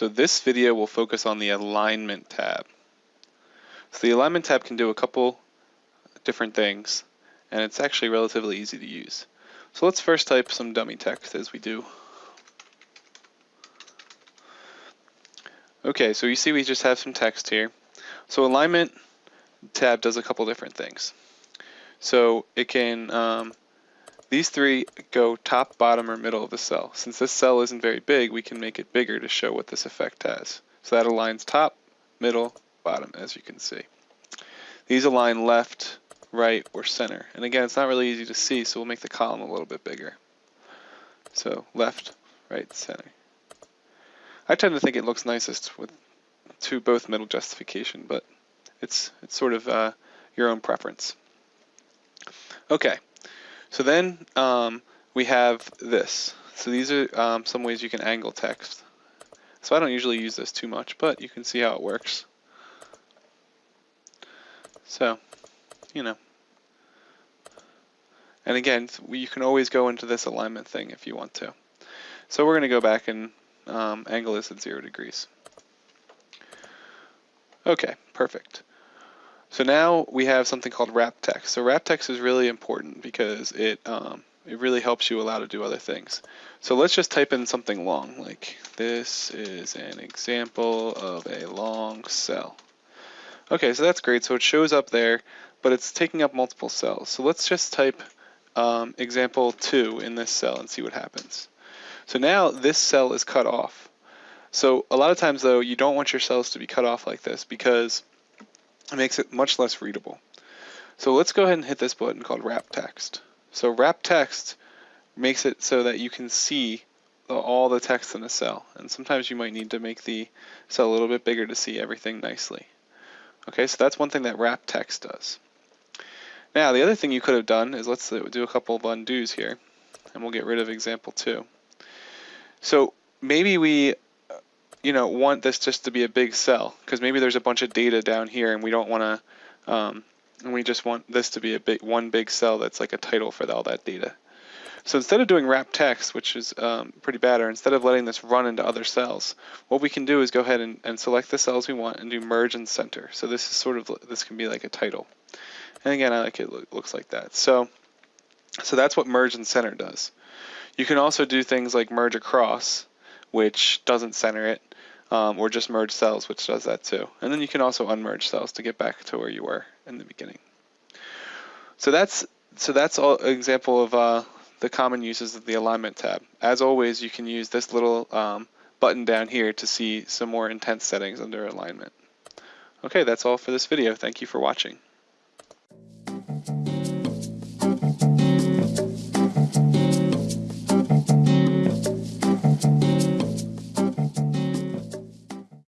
So this video will focus on the alignment tab. So the alignment tab can do a couple different things and it's actually relatively easy to use. So let's first type some dummy text as we do. Okay, so you see we just have some text here. So alignment tab does a couple different things. So it can um, these three go top, bottom, or middle of the cell. Since this cell isn't very big, we can make it bigger to show what this effect has. So that aligns top, middle, bottom, as you can see. These align left, right, or center. And again, it's not really easy to see, so we'll make the column a little bit bigger. So left, right, center. I tend to think it looks nicest with two both middle justification, but it's it's sort of uh, your own preference. Okay, so then um, we have this. So these are um, some ways you can angle text. So I don't usually use this too much, but you can see how it works. So, you know. And again, you can always go into this alignment thing if you want to. So we're going to go back and um, angle this at zero degrees. Okay, perfect. So now we have something called wrap text. So wrap text is really important because it um, it really helps you allow to do other things. So let's just type in something long, like this is an example of a long cell. Okay, so that's great. So it shows up there, but it's taking up multiple cells. So let's just type um, example 2 in this cell and see what happens. So now this cell is cut off. So a lot of times though, you don't want your cells to be cut off like this because it makes it much less readable. So let's go ahead and hit this button called wrap text. So wrap text makes it so that you can see the, all the text in a cell. And sometimes you might need to make the cell a little bit bigger to see everything nicely. Okay, so that's one thing that wrap text does. Now, the other thing you could have done is let's uh, do a couple of undos here, and we'll get rid of example two. So maybe we you know, want this just to be a big cell because maybe there's a bunch of data down here and we don't want to, um, and we just want this to be a big one big cell that's like a title for all that data. So instead of doing wrap text, which is um, pretty bad, or instead of letting this run into other cells, what we can do is go ahead and, and select the cells we want and do merge and center. So this is sort of, this can be like a title. And again, I like it, it looks like that. So, so that's what merge and center does. You can also do things like merge across, which doesn't center it, um, or just merge cells, which does that too. And then you can also unmerge cells to get back to where you were in the beginning. So that's so that's all an example of uh, the common uses of the alignment tab. As always, you can use this little um, button down here to see some more intense settings under alignment. Okay, that's all for this video. Thank you for watching.